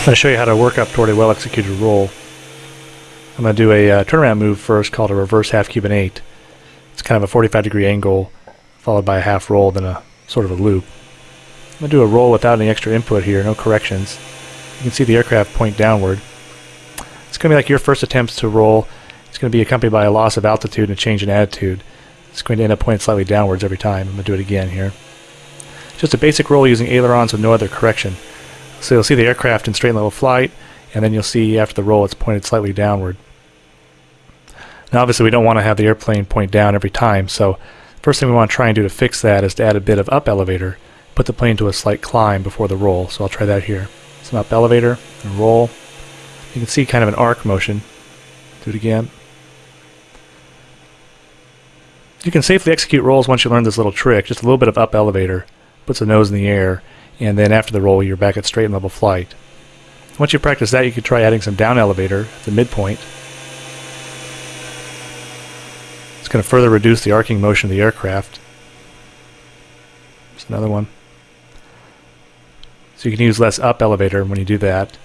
I'm going to show you how to work up toward a well-executed roll. I'm going to do a uh, turnaround move first called a reverse half Cuban 8. It's kind of a 45 degree angle followed by a half roll then a sort of a loop. I'm going to do a roll without any extra input here, no corrections. You can see the aircraft point downward. It's going to be like your first attempts to roll. It's going to be accompanied by a loss of altitude and a change in attitude. It's going to end up pointing slightly downwards every time. I'm going to do it again here. Just a basic roll using ailerons with no other correction. So you'll see the aircraft in straight level flight, and then you'll see after the roll it's pointed slightly downward. Now obviously we don't want to have the airplane point down every time, so first thing we want to try and do to fix that is to add a bit of up elevator, put the plane to a slight climb before the roll. So I'll try that here. Some up elevator and roll. You can see kind of an arc motion. Do it again. You can safely execute rolls once you learn this little trick, just a little bit of up elevator. Puts the nose in the air, and then after the roll you're back at straight and level flight. Once you practice that you could try adding some down elevator at the midpoint. It's going to further reduce the arcing motion of the aircraft. There's another one. So you can use less up elevator when you do that.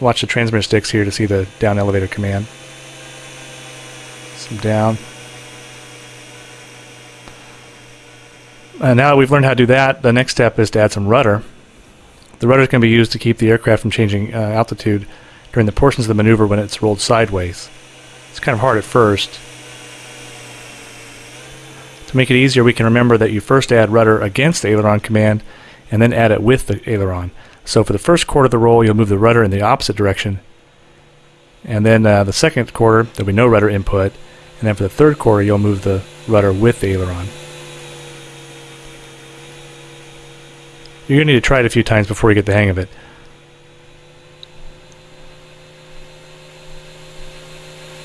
Watch the transmitter sticks here to see the down elevator command. Some down. Uh, now that we've learned how to do that, the next step is to add some rudder. The rudder is going to be used to keep the aircraft from changing uh, altitude during the portions of the maneuver when it's rolled sideways. It's kind of hard at first. To make it easier, we can remember that you first add rudder against the aileron command and then add it with the aileron. So for the first quarter of the roll, you'll move the rudder in the opposite direction. And then uh, the second quarter, there'll be no rudder input. And then for the third quarter, you'll move the rudder with the aileron. You're going to need to try it a few times before you get the hang of it.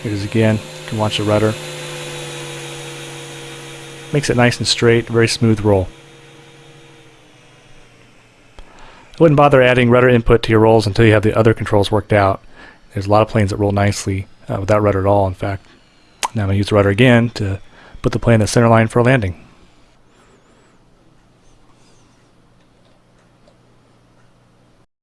Here it is again. You can watch the rudder. Makes it nice and straight, very smooth roll. I wouldn't bother adding rudder input to your rolls until you have the other controls worked out. There's a lot of planes that roll nicely uh, without rudder at all, in fact. Now I'm going to use the rudder again to put the plane in the center line for a landing.